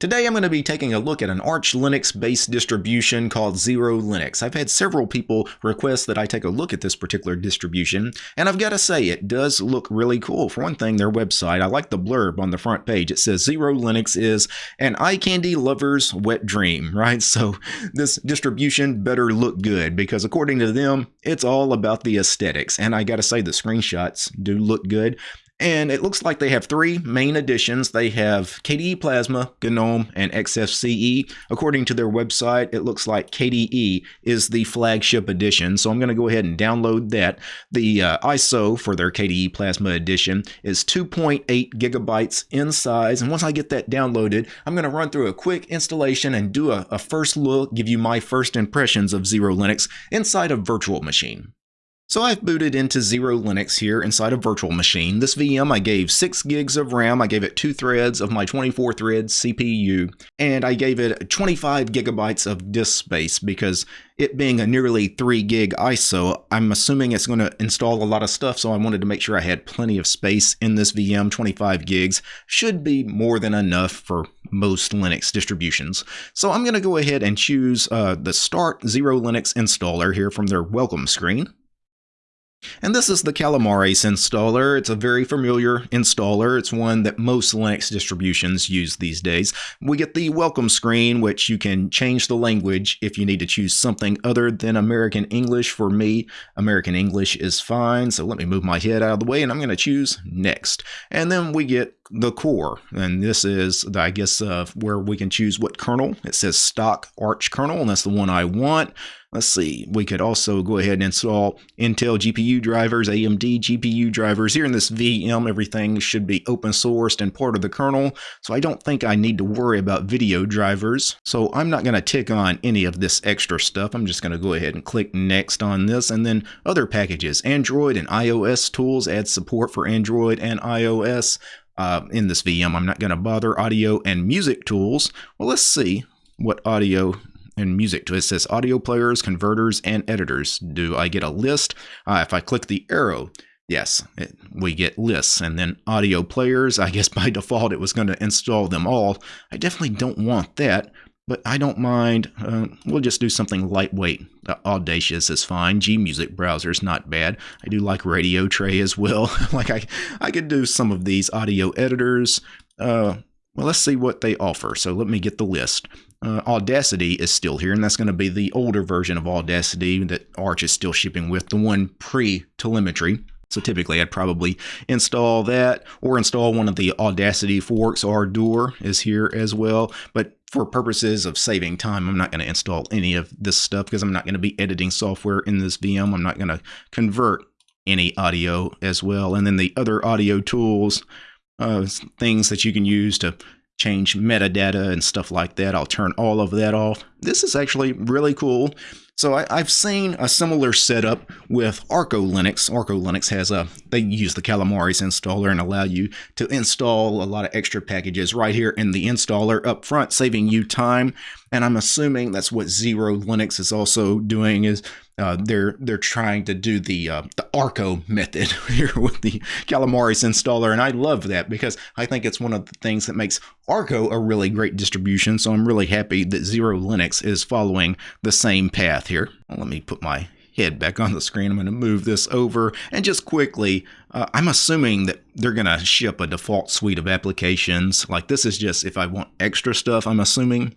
Today I'm going to be taking a look at an Arch Linux based distribution called Xero Linux. I've had several people request that I take a look at this particular distribution, and I've got to say it does look really cool. For one thing, their website, I like the blurb on the front page. It says Xero Linux is an eye candy lover's wet dream, right? So this distribution better look good because according to them, it's all about the aesthetics. And I got to say the screenshots do look good. And it looks like they have three main editions. They have KDE Plasma, GNOME, and XFCE. According to their website, it looks like KDE is the flagship edition. So I'm going to go ahead and download that. The uh, ISO for their KDE Plasma edition is 2.8 gigabytes in size. And once I get that downloaded, I'm going to run through a quick installation and do a, a first look, give you my first impressions of Xero Linux inside a virtual machine. So I've booted into Xero Linux here inside a virtual machine. This VM I gave 6 gigs of RAM, I gave it 2 threads of my 24 thread CPU, and I gave it 25 gigabytes of disk space because it being a nearly 3 gig ISO, I'm assuming it's going to install a lot of stuff, so I wanted to make sure I had plenty of space in this VM. 25 gigs should be more than enough for most Linux distributions. So I'm going to go ahead and choose uh, the Start Xero Linux installer here from their welcome screen. And this is the Calamares installer. It's a very familiar installer. It's one that most Linux distributions use these days. We get the welcome screen, which you can change the language if you need to choose something other than American English. For me, American English is fine. So let me move my head out of the way and I'm going to choose next. And then we get the core. And this is, I guess, uh, where we can choose what kernel. It says stock Arch kernel, and that's the one I want. Let's see, we could also go ahead and install Intel GPU drivers, AMD GPU drivers. Here in this VM, everything should be open sourced and part of the kernel, so I don't think I need to worry about video drivers. So I'm not going to tick on any of this extra stuff. I'm just going to go ahead and click next on this, and then other packages. Android and iOS tools add support for Android and iOS. Uh, in this VM, I'm not going to bother audio and music tools. Well, let's see what audio and music to assist audio players, converters, and editors. Do I get a list? Uh, if I click the arrow, yes, it, we get lists. And then audio players, I guess by default it was going to install them all. I definitely don't want that, but I don't mind. Uh, we'll just do something lightweight. Uh, Audacious is fine. Gmusic browser is not bad. I do like Radio Tray as well. like I, I could do some of these audio editors. Uh, well, let's see what they offer. So let me get the list. Uh, Audacity is still here, and that's going to be the older version of Audacity that Arch is still shipping with, the one pre-telemetry. So typically I'd probably install that or install one of the Audacity forks. Ardour is here as well. But for purposes of saving time, I'm not going to install any of this stuff because I'm not going to be editing software in this VM. I'm not going to convert any audio as well. And then the other audio tools, uh, things that you can use to change metadata and stuff like that. I'll turn all of that off. This is actually really cool. So I, have seen a similar setup with Arco Linux. Arco Linux has a, they use the Calamares installer and allow you to install a lot of extra packages right here in the installer up front, saving you time. And I'm assuming that's what Xero Linux is also doing is uh, they're they're trying to do the uh, the Arco method here with the Calamares installer, and I love that because I think it's one of the things that makes Arco a really great distribution. So I'm really happy that Xero Linux is following the same path here. Let me put my head back on the screen. I'm going to move this over and just quickly, uh, I'm assuming that they're going to ship a default suite of applications. Like this is just if I want extra stuff, I'm assuming.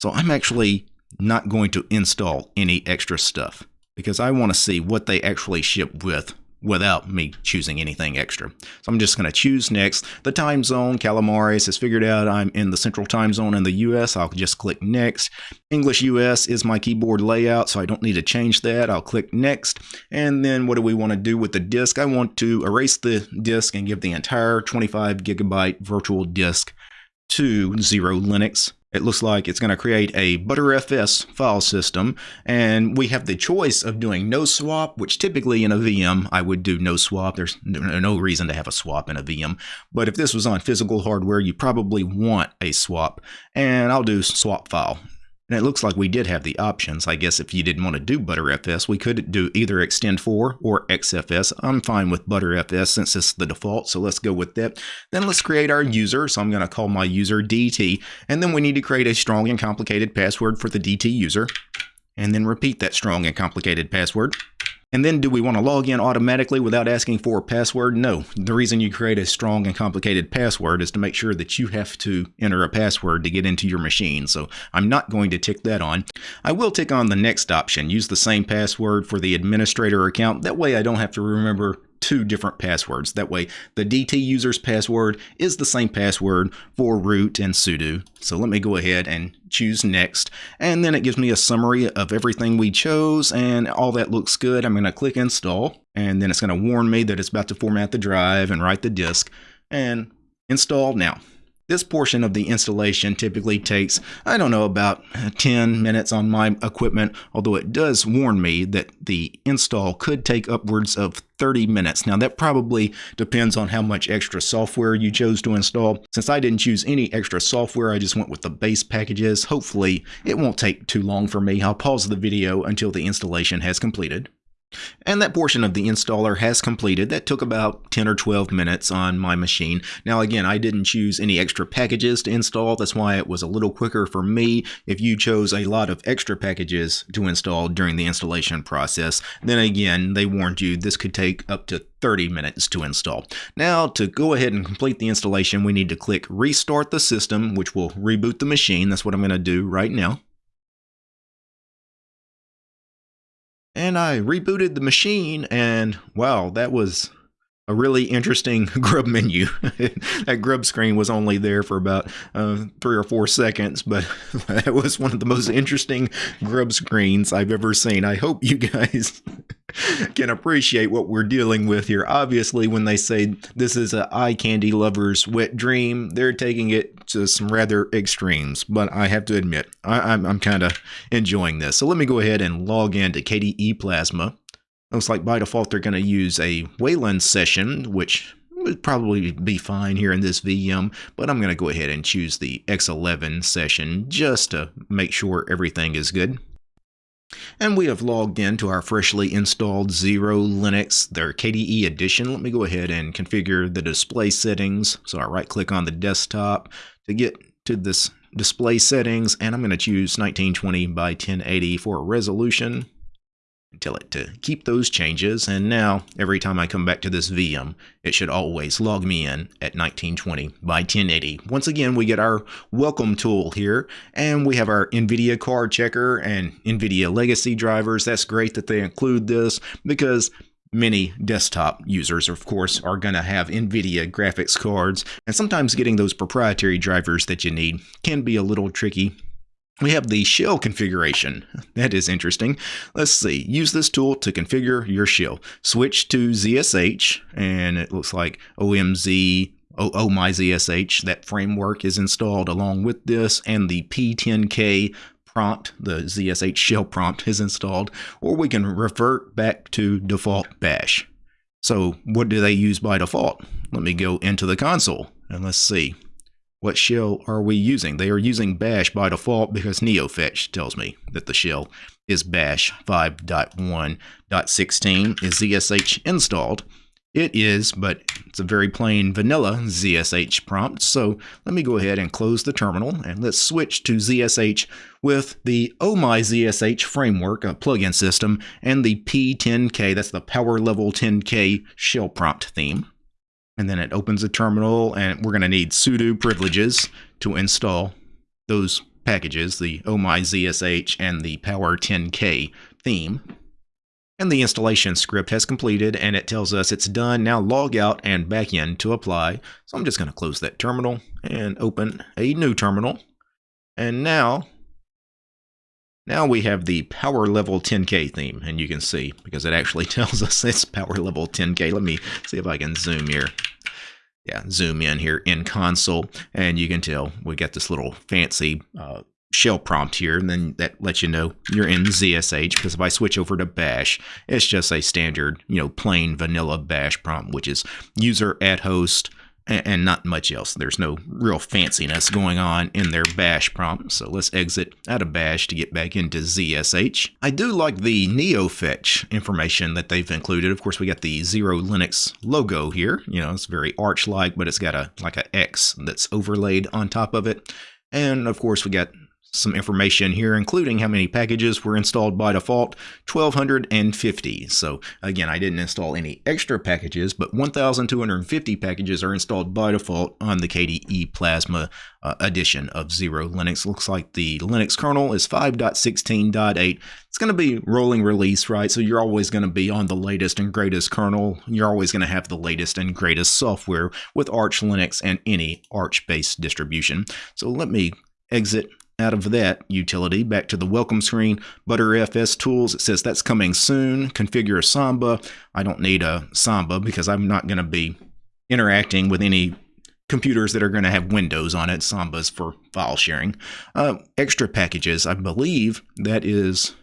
So I'm actually not going to install any extra stuff because I want to see what they actually ship with without me choosing anything extra. So I'm just going to choose next. The time zone, Calamares has figured out I'm in the central time zone in the US. I'll just click next. English US is my keyboard layout, so I don't need to change that. I'll click next. And then what do we want to do with the disk? I want to erase the disk and give the entire 25 gigabyte virtual disk to Xero Linux. It looks like it's going to create a Btrfs file system, and we have the choice of doing no swap, which typically in a VM I would do no swap. There's no reason to have a swap in a VM, but if this was on physical hardware, you probably want a swap, and I'll do swap file. And it looks like we did have the options. I guess if you didn't want to do ButterFS, we could do either ext4 or XFS. I'm fine with ButterFS since it's the default, so let's go with that. Then let's create our user. So I'm going to call my user DT. And then we need to create a strong and complicated password for the DT user. And then repeat that strong and complicated password. And then do we want to log in automatically without asking for a password? No. The reason you create a strong and complicated password is to make sure that you have to enter a password to get into your machine. So I'm not going to tick that on. I will tick on the next option. Use the same password for the administrator account. That way I don't have to remember two different passwords. That way, the DT user's password is the same password for root and sudo. So let me go ahead and choose next. And then it gives me a summary of everything we chose and all that looks good. I'm going to click install and then it's going to warn me that it's about to format the drive and write the disk and install now. This portion of the installation typically takes, I don't know, about 10 minutes on my equipment, although it does warn me that the install could take upwards of 30 minutes. Now that probably depends on how much extra software you chose to install. Since I didn't choose any extra software, I just went with the base packages. Hopefully it won't take too long for me. I'll pause the video until the installation has completed. And that portion of the installer has completed. That took about 10 or 12 minutes on my machine. Now again, I didn't choose any extra packages to install. That's why it was a little quicker for me. If you chose a lot of extra packages to install during the installation process, then again, they warned you this could take up to 30 minutes to install. Now to go ahead and complete the installation, we need to click restart the system, which will reboot the machine. That's what I'm going to do right now. And I rebooted the machine, and wow, that was a really interesting grub menu. that grub screen was only there for about uh, three or four seconds, but that was one of the most interesting grub screens I've ever seen. I hope you guys can appreciate what we're dealing with here. Obviously, when they say this is an eye candy lover's wet dream, they're taking it to some rather extremes. But I have to admit, I, am I'm, I'm kind of enjoying this. So let me go ahead and log into KDE Plasma. Looks like by default they're going to use a Wayland session, which would probably be fine here in this VM, but I'm going to go ahead and choose the X11 session just to make sure everything is good. And we have logged into our freshly installed Xero Linux, their KDE edition. Let me go ahead and configure the display settings. So I right click on the desktop to get to this display settings, and I'm going to choose 1920 by 1080 for resolution tell it to keep those changes and now every time I come back to this VM it should always log me in at 1920 by 1080. Once again we get our welcome tool here and we have our NVIDIA card checker and NVIDIA legacy drivers. That's great that they include this because Many desktop users, of course, are going to have NVIDIA graphics cards, and sometimes getting those proprietary drivers that you need can be a little tricky we have the shell configuration. That is interesting. Let's see. Use this tool to configure your shell. Switch to ZSH, and it looks like OMZ, oh, my ZSH, that framework is installed along with this, and the P10K prompt, the ZSH shell prompt is installed, or we can revert back to default bash. So what do they use by default? Let me go into the console and let's see. What shell are we using? They are using bash by default because NeoFetch tells me that the shell is bash 5.1.16 is ZSH installed. It is, but it's a very plain vanilla ZSH prompt. So let me go ahead and close the terminal and let's switch to ZSH with the Oh My ZSH framework, a plugin system, and the P10K, that's the power level 10K shell prompt theme and then it opens a terminal and we're going to need sudo privileges to install those packages, the omyzsh and the power10k theme. And the installation script has completed and it tells us it's done. Now log out and back in to apply. So I'm just going to close that terminal and open a new terminal. And now, now we have the power level 10K theme and you can see because it actually tells us it's power level 10K. Let me see if I can zoom here yeah, zoom in here in console, and you can tell we got this little fancy uh, shell prompt here, and then that lets you know you're in ZSH, because if I switch over to bash, it's just a standard, you know, plain vanilla bash prompt, which is user at host and not much else. There's no real fanciness going on in their bash prompt. So let's exit out of bash to get back into ZSH. I do like the NeoFetch information that they've included. Of course, we got the Xero Linux logo here. You know, it's very Arch-like, but it's got a like a X that's overlaid on top of it. And of course, we got some information here, including how many packages were installed by default, 1250. So again, I didn't install any extra packages, but 1250 packages are installed by default on the KDE Plasma uh, edition of Xero Linux. Looks like the Linux kernel is 5.16.8. It's going to be rolling release, right? So you're always going to be on the latest and greatest kernel. You're always going to have the latest and greatest software with Arch Linux and any Arch-based distribution. So let me exit out of that utility back to the welcome screen. ButterFS tools, it says that's coming soon. Configure Samba. I don't need a Samba because I'm not going to be interacting with any computers that are going to have Windows on it. Samba's for file sharing. Uh, extra packages, I believe that is,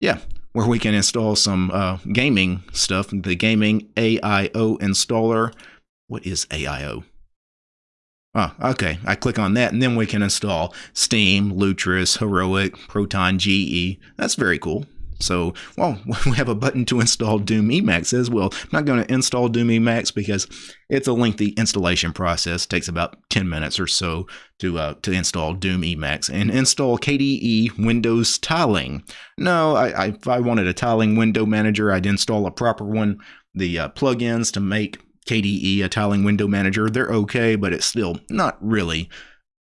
yeah, where we can install some uh, gaming stuff. The gaming AIO installer. What is AIO? Oh, okay. I click on that and then we can install Steam, Lutris, Heroic, Proton GE. That's very cool. So, well, we have a button to install Doom Emacs as well. I'm not going to install Doom Emacs because it's a lengthy installation process. It takes about 10 minutes or so to uh, to install Doom Emacs and install KDE Windows Tiling. No, I, I, if I wanted a tiling window manager, I'd install a proper one. The uh, plugins to make KDE, a tiling window manager, they're okay, but it's still not really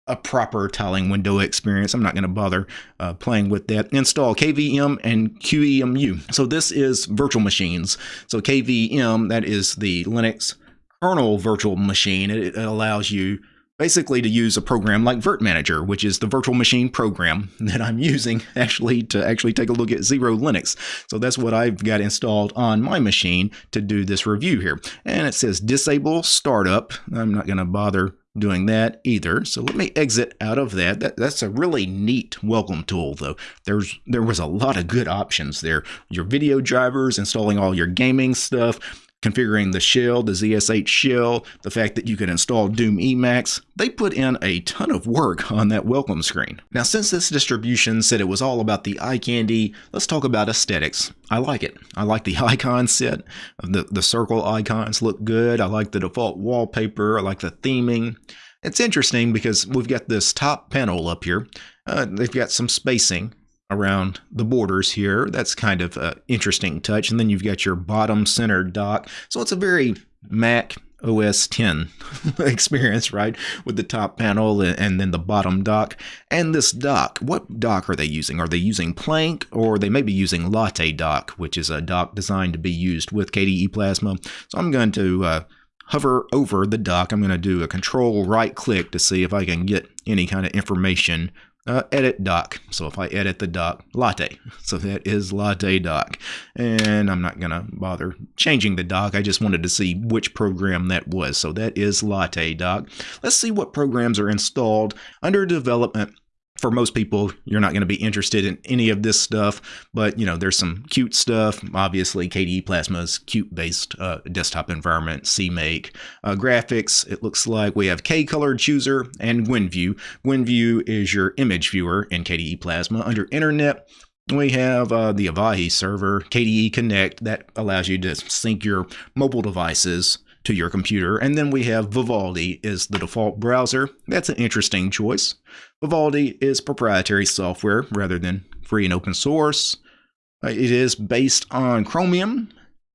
a proper tiling window experience. I'm not going to bother uh, playing with that. Install KVM and QEMU. So this is virtual machines. So KVM, that is the Linux kernel virtual machine. It allows you basically to use a program like Virt Manager, which is the virtual machine program that I'm using actually to actually take a look at Xero Linux. So that's what I've got installed on my machine to do this review here. And it says disable startup. I'm not going to bother doing that either. So let me exit out of that. that. That's a really neat welcome tool though. There's there was a lot of good options there. Your video drivers, installing all your gaming stuff, configuring the shell, the ZSH shell, the fact that you can install Doom Emacs, they put in a ton of work on that welcome screen. Now, since this distribution said it was all about the eye candy, let's talk about aesthetics. I like it. I like the icon set. The, the circle icons look good. I like the default wallpaper. I like the theming. It's interesting because we've got this top panel up here. Uh, they've got some spacing around the borders here. That's kind of an interesting touch. And then you've got your bottom center dock. So it's a very Mac OS 10 experience, right? With the top panel and then the bottom dock. And this dock, what dock are they using? Are they using Plank or they may be using Latte dock, which is a dock designed to be used with KDE Plasma. So I'm going to uh, hover over the dock. I'm going to do a control right click to see if I can get any kind of information uh, edit dock. So if I edit the dock, latte. So that is latte dock. And I'm not going to bother changing the dock. I just wanted to see which program that was. So that is latte dock. Let's see what programs are installed under development for most people, you're not going to be interested in any of this stuff, but you know, there's some Qt stuff. Obviously, KDE Plasma's cute based uh, desktop environment, CMake. Uh, graphics, it looks like we have K Color Chooser and GwenView. GwenView is your image viewer in KDE Plasma. Under Internet, we have uh, the Avahi server, KDE Connect, that allows you to sync your mobile devices to your computer. And then we have Vivaldi is the default browser. That's an interesting choice. Vivaldi is proprietary software rather than free and open source. Uh, it is based on Chromium,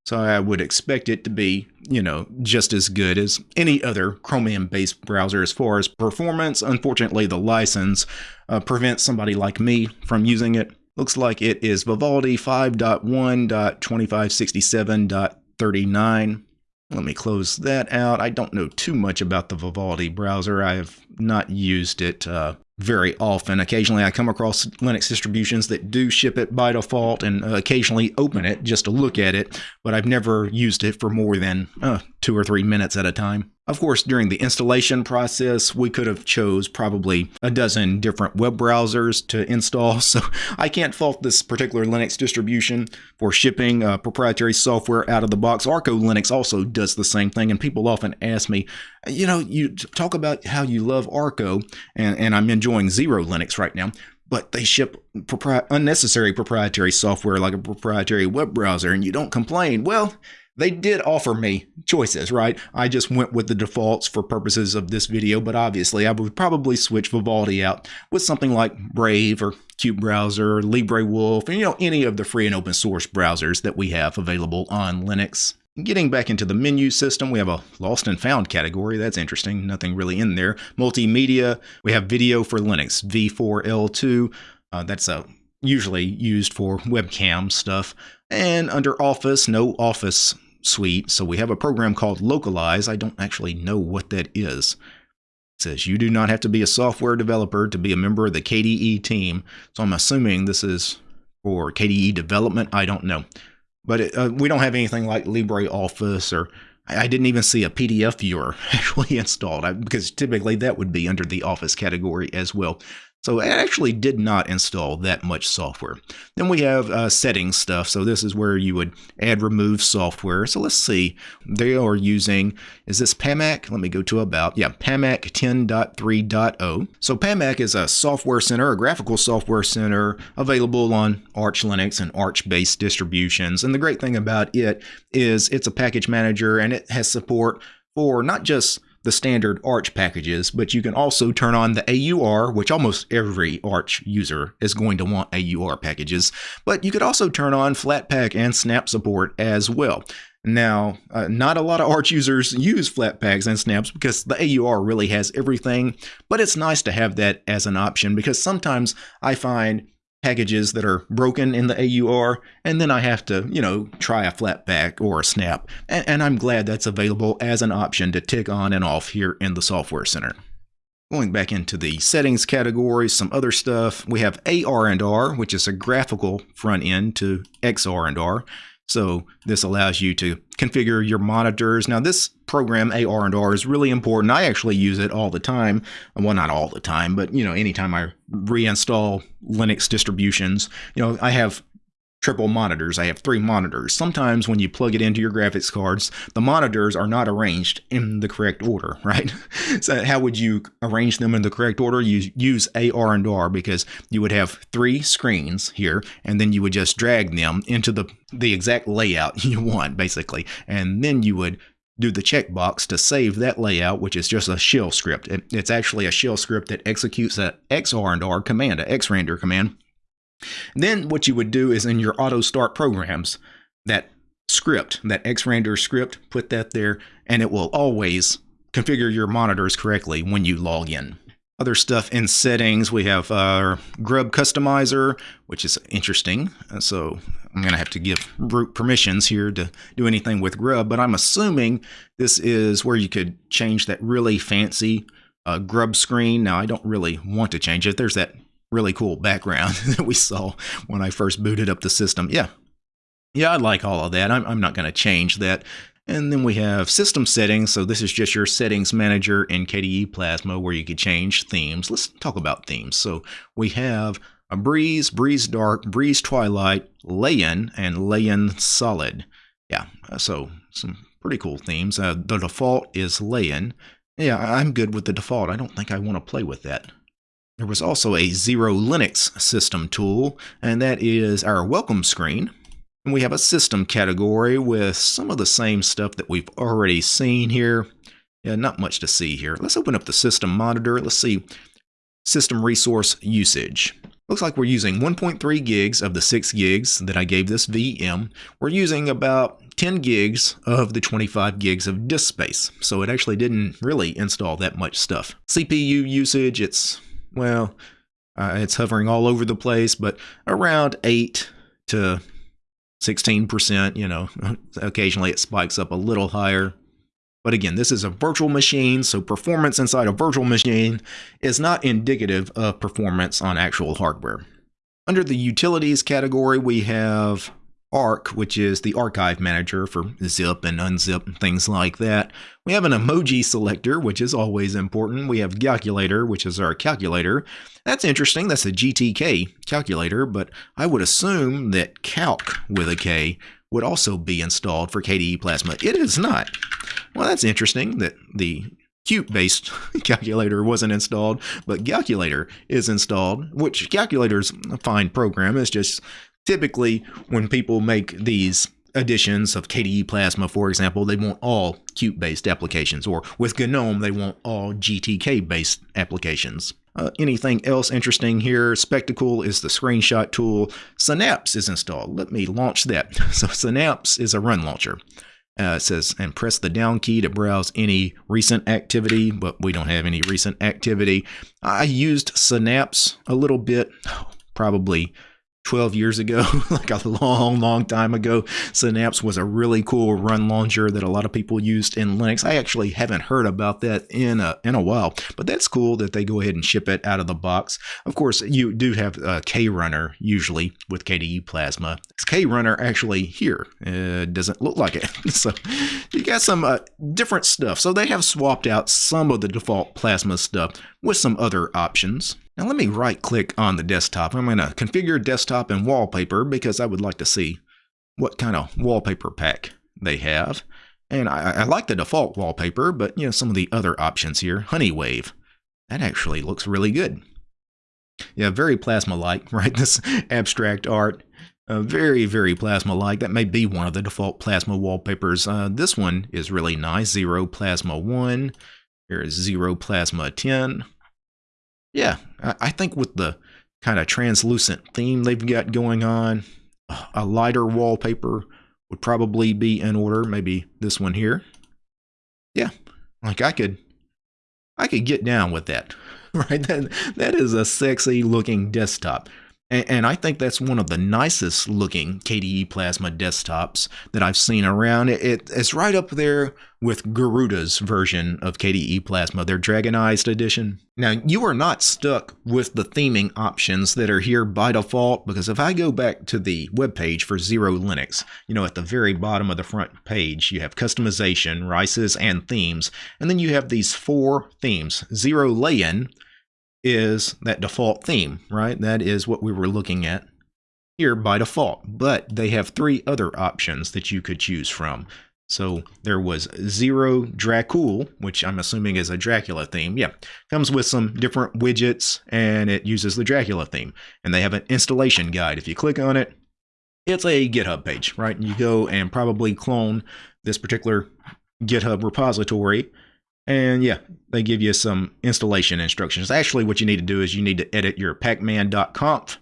so I would expect it to be, you know, just as good as any other Chromium-based browser as far as performance. Unfortunately, the license uh, prevents somebody like me from using it. Looks like it is Vivaldi 5.1.2567.39. Let me close that out. I don't know too much about the Vivaldi browser. I have not used it uh, very often. Occasionally, I come across Linux distributions that do ship it by default and uh, occasionally open it just to look at it, but I've never used it for more than uh, two or three minutes at a time. Of course, during the installation process, we could have chose probably a dozen different web browsers to install, so I can't fault this particular Linux distribution for shipping uh, proprietary software out of the box. Arco Linux also does the same thing, and people often ask me, You know, you talk about how you love Arco, and, and I'm enjoying Xero Linux right now, but they ship propri- unnecessary proprietary software like a proprietary web browser, and you don't complain. Well, they did offer me choices, right? I just went with the defaults for purposes of this video, but obviously I would probably switch Vivaldi out with something like Brave or qutebrowser, or LibreWolf, and you know, any of the free and open source browsers that we have available on Linux. Getting back into the menu system, we have a lost and found category. That's interesting. Nothing really in there. Multimedia, we have video for Linux, V4L2. Uh, that's a usually used for webcam stuff. And under Office, no Office suite. So we have a program called Lokalize. I don't actually know what that is. It says you do not have to be a software developer to be a member of the KDE team. So I'm assuming this is for KDE development. I don't know. But it, uh, we don't have anything like LibreOffice or I didn't even see a PDF viewer actually installed because typically that would be under the Office category as well. So I actually did not install that much software. Then we have uh, settings stuff. So this is where you would add remove software. So let's see. They are using, is this PAMAC? Let me go to about. Yeah, PAMAC 10.3.0. So PAMAC is a software center, a graphical software center available on Arch Linux and Arch-based distributions. And the great thing about it is it's a package manager and it has support for not just the standard Arch packages, but you can also turn on the AUR, which almost every Arch user is going to want AUR packages, but you could also turn on Flatpak and Snap support as well. Now, uh, not a lot of Arch users use Flatpaks and Snaps because the AUR really has everything, but it's nice to have that as an option because sometimes I find packages that are broken in the AUR, and then I have to, you know, try a Flatpak or a snap. And, and, I'm glad that's available as an option to tick on and off here in the Software Center. Going back into the settings category, some other stuff, we have ARandR, which is a graphical front end to XRandR. So this allows you to configure your monitors. Now this program ARandR is really important. I actually use it all the time. Well, not all the time, but you know, anytime I reinstall Linux distributions, you know, I have triple monitors. I have three monitors. Sometimes when you plug it into your graphics cards, the monitors are not arranged in the correct order, right? so how would you arrange them in the correct order? You use ARandR because you would have three screens here, and then you would just drag them into the, the exact layout you want, basically. And then you would do the checkbox to save that layout, which is just a shell script. It, it's actually a shell script that executes a XRandR command, a XRander command, then what you would do is in your auto start programs, that script, that XRander script, put that there, and it will always configure your monitors correctly when you log in. Other stuff in settings, we have our Grub Customizer, which is interesting. So I'm going to have to give root permissions here to do anything with Grub, but I'm assuming this is where you could change that really fancy uh, Grub screen. Now, I don't really want to change it. There's that really cool background that we saw when I first booted up the system. Yeah, yeah, I like all of that. I'm, I'm not going to change that. And then we have system settings. So this is just your settings manager in KDE Plasma where you can change themes. Let's talk about themes. So we have a Breeze, Breeze Dark, Breeze Twilight, Layan, and Layan Solid. Yeah, so some pretty cool themes. Uh, the default is Layan. Yeah, I'm good with the default. I don't think I want to play with that. There was also a Xero Linux system tool, and that is our welcome screen. And we have a system category with some of the same stuff that we've already seen here. Yeah, not much to see here. Let's open up the system monitor. Let's see system resource usage. Looks like we're using 1.3 gigs of the 6 gigs that I gave this VM. We're using about 10 gigs of the 25 gigs of disk space, so it actually didn't really install that much stuff. CPU usage, it's well, uh, it's hovering all over the place, but around 8 to 16%, you know, occasionally it spikes up a little higher. But again, this is a virtual machine, so performance inside a virtual machine is not indicative of performance on actual hardware. Under the utilities category, we have Ark, which is the archive manager for zip and unzip and things like that. We have an emoji selector, which is always important. We have calculator, which is our calculator. That's interesting. That's a GTK calculator, but I would assume that calc with a K would also be installed for KDE Plasma. It is not. Well, that's interesting that the Qt-based calculator wasn't installed, but calculator is installed, which Calculator's a fine program. It's just typically when people make these editions of KDE Plasma, for example, they want all Qt-based applications, or with GNOME, they want all GTK-based applications. Uh, anything else interesting here? Spectacle is the screenshot tool. Synapse is installed. Let me launch that. So Synapse is a run launcher. Uh, it says, and press the down key to browse any recent activity, but we don't have any recent activity. I used Synapse a little bit, probably 12 years ago, like a long, long time ago. Synapse was a really cool run launcher that a lot of people used in Linux. I actually haven't heard about that in a, in a while, but that's cool that they go ahead and ship it out of the box. Of course, you do have a KRunner usually with KDE Plasma. It's KRunner actually here uh, doesn't look like it. so you got some uh, different stuff. So they have swapped out some of the default Plasma stuff with some other options. Now let me right click on the desktop. I'm going to configure desktop and wallpaper because I would like to see what kind of wallpaper pack they have. And I, I like the default wallpaper, but you know some of the other options here. Honeywave. That actually looks really good. Yeah, very plasma-like, right? This abstract art. Uh, very, very plasma-like. That may be one of the default plasma wallpapers. Uh, this one is really nice. Xero Plasma 1. Here's Xero Plasma 10 yeah, I think with the kind of translucent theme they've got going on, a lighter wallpaper would probably be in order. Maybe this one here. Yeah, like I could, I could get down with that, right? That that is a sexy looking desktop. And, I think that's one of the nicest looking KDE Plasma desktops that I've seen around. It, it, it's right up there with Garuda's version of KDE Plasma, their Dragonized edition. Now, you are not stuck with the theming options that are here by default, because if I go back to the web page for Xero Linux, you know, at the very bottom of the front page, you have customization, RICEs, and themes, and then you have these four themes. Xero Layan, is that default theme, right? That is what we were looking at here by default. But they have three other options that you could choose from. So there was Xero Dracul, which I'm assuming is a Dracula theme. Yeah, comes with some different widgets and it uses the Dracula theme. And they have an installation guide. If you click on it, it's a GitHub page, right? You go and probably clone this particular GitHub repository and yeah, they give you some installation instructions. Actually, what you need to do is you need to edit your pacman.conf.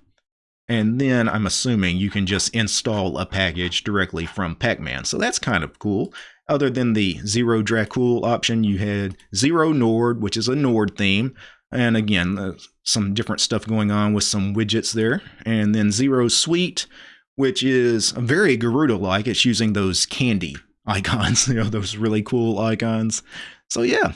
And then I'm assuming you can just install a package directly from Pacman. So that's kind of cool. Other than the Xero Dracul option, you had Xero Nord, which is a Nord theme. And again, uh, some different stuff going on with some widgets there. And then Xero Sweet, which is very Garuda-like. It's using those candy icons, you know, those really cool icons. So yeah,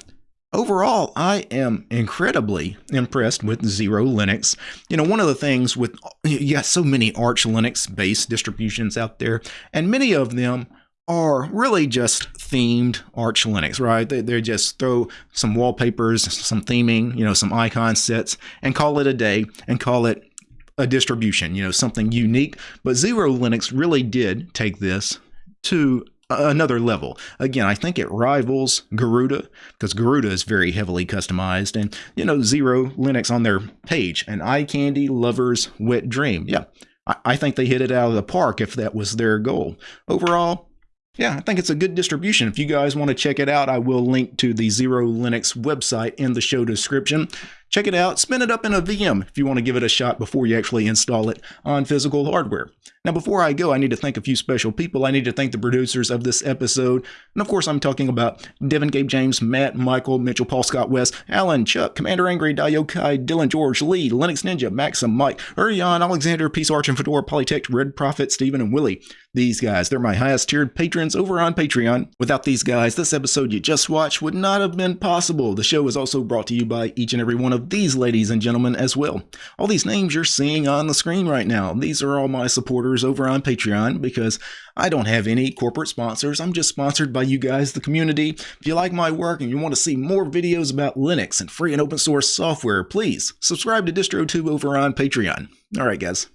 overall, I am incredibly impressed with Xero Linux. You know, one of the things with, you got so many Arch Linux based distributions out there, and many of them are really just themed Arch Linux, right? They, they just throw some wallpapers, some theming, you know, some icon sets, and call it a day and call it a distribution, you know, something unique. But Xero Linux really did take this to another level. Again, I think it rivals Garuda because Garuda is very heavily customized and you know Xero Linux on their page an eye candy lover's wet dream. Yeah, I, I think they hit it out of the park if that was their goal. Overall, yeah, I think it's a good distribution. If you guys want to check it out, I will link to the Xero Linux website in the show description. Check it out, spin it up in a VM if you want to give it a shot before you actually install it on physical hardware. Now, before I go, I need to thank a few special people. I need to thank the producers of this episode. And of course, I'm talking about Devin, Gabe, James, Matt, Michael, Mitchell, Paul, Scott, West, Alan, Chuck, Commander Angry, Dio, Kai, Dylan, George, Lee, Linux Ninja, Maxim, Mike, Urion, Alexander, Peace Arch, and Fedora, Polytech, Red Prophet, Stephen, and Willie. These guys, they're my highest tiered patrons over on Patreon. Without these guys, this episode you just watched would not have been possible. The show is also brought to you by each and every one of these ladies and gentlemen as well. All these names you're seeing on the screen right now, these are all my supporters over on Patreon because I don't have any corporate sponsors. I'm just sponsored by you guys, the community. If you like my work and you want to see more videos about Linux and free and open source software, please subscribe to DistroTube over on Patreon. All right, guys.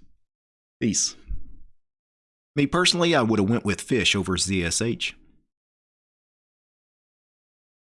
Peace. Me personally, I would have went with fish over ZSH.